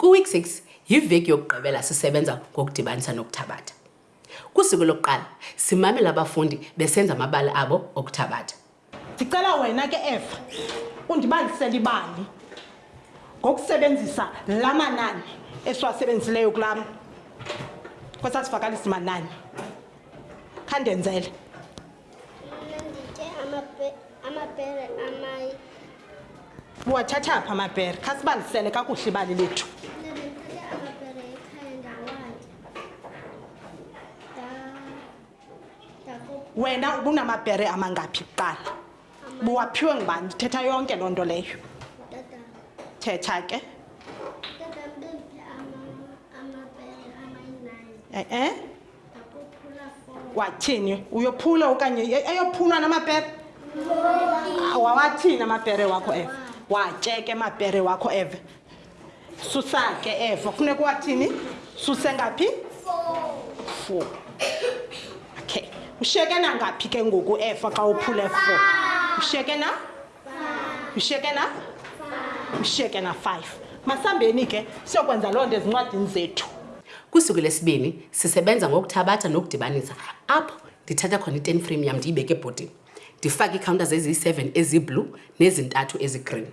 Kwi-week 6 yiveki yokugqibela sisebenza ngokudibanisa nokuthabatha. Kusuku lokuqala simamela abafundi besenza amabali abo okuthabatha. ndicela wena ke eva undibalisele ibali ngokusebenzisa la manani esiwasebenzisileyo kulam kwesasivakalisi manani khandenzele amapere amayi uwathatha pha amapere khasibalisele kakuhle ibali lethu wena ubunamabhere amangaphi kuqala buwaphiwe ngubani ndithetha yonke loo nto leyo thetha ke e-e wathini uyophula okanye e-, eyophulwa namapere wawathini amapere wakho eve watyeke amapere wakho eve susa ke evo funeka uwathini suse ngaphi four okay ushiyeke nangaphi ke ngoku efa xa uphule four ushiyeke na ushiyeke na ushiyeke na five masambeni ke siyokwenza loo nto ezincwadini zethu kusuku lesibini sisebenza ngokuthabatha nokudibanisa apho ndithatha khona i-ten frame yam ndiyibeke ebhodini ndifake iikhawuntazi eziyi-seven eziblue nezintathu ezigreen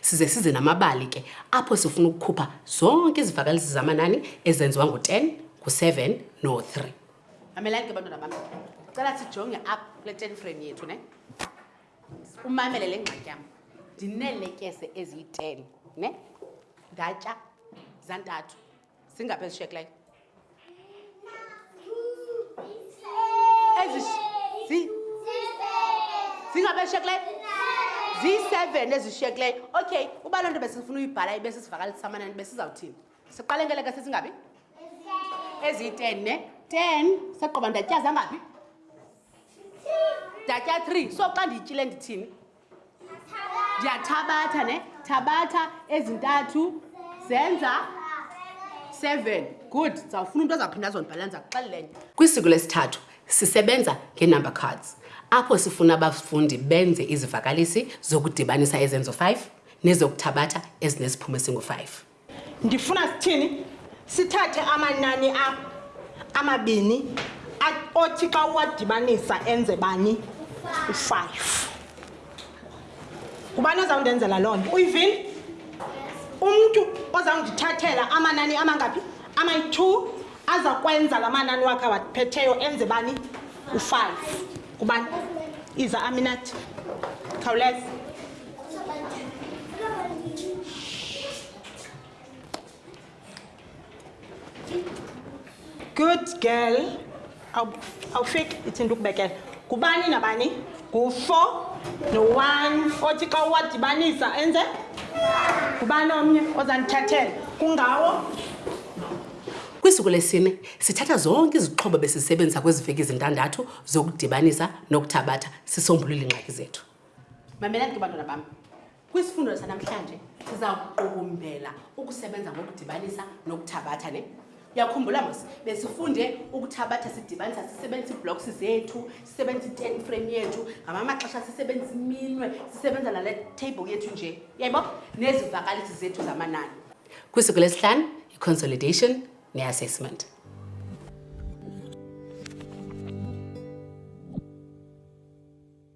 Size size namabali ke apho sifuna ukukhupha zonke izivakalisi zamanani ezenziwa ngo-10, ngo-7 no-3. Mamelani ke bantwana bam, cela sijonge apha kule ten frame yethu ne. Umamele le ngxaki yam, ndineeletyese eziyi-ten ne, ndatya zantathu. zingaphi ezishekileyo zingaphi ezishekileyo ziyi-seven ezishekileyo okay uba loo nto besifuna uyibhala ibe sisivakalisa amanani besizawuthini siqale ngeleke sesingabi eziyi-ten ne ten saqoba ndatyaza ngaphi ndatya three so xa ndiyityile ndithini ndiyathabatha ne thabatha ezintathu zenza seven good ndizawufuna umntu azawuphinda azondibhalela ndiza kuxelela enye kwisiko lesithathu sisebenza ngee-number cards apho sifuna abafundi benze izivakalisi zokudibanisa ezenzo five nezokuthabatha ezinesiphumo esingu-five ndifuna sithini sithathe amanani a amabini othi xa uwadibanisa enze bani u-five ngubani ozawundenzela loo nto uyivile umntu ozawundithathela amanani amangaphi amayi-two aza kwenza la manani wakhe awaphetheyo enze bani u-five ngubani iza aminathi khawuleza Good girl. Awufiki ithinta ukubekela. Kubani nabani? Ngu-four no-one othi xa uwadibanisa enze ngubani omnye ozandithathela kungawo kwisuku lesine sithatha zonke izixhobo besizisebenzisa kwezi veki zintandathu zokudibanisa nokuthabatha sisombulula iingxaki zethu mamelani ke bantwana bam kwisifundo sanamhlanje siza kuqukumbela ukusebenza ngokudibanisa nokuthabatha ne uyakhumbula mos besifunde ukuthabatha sidibanisa sisebenzisa iiblocks zethu sisebenzisa i-ten frame yethu ngama amaxesha sisebenzisa iminwe sisebenza nale table yethu nje yayibo nezivakalisi zethu zamanani kwisuku lesihlanu i-consolidation ne-assessment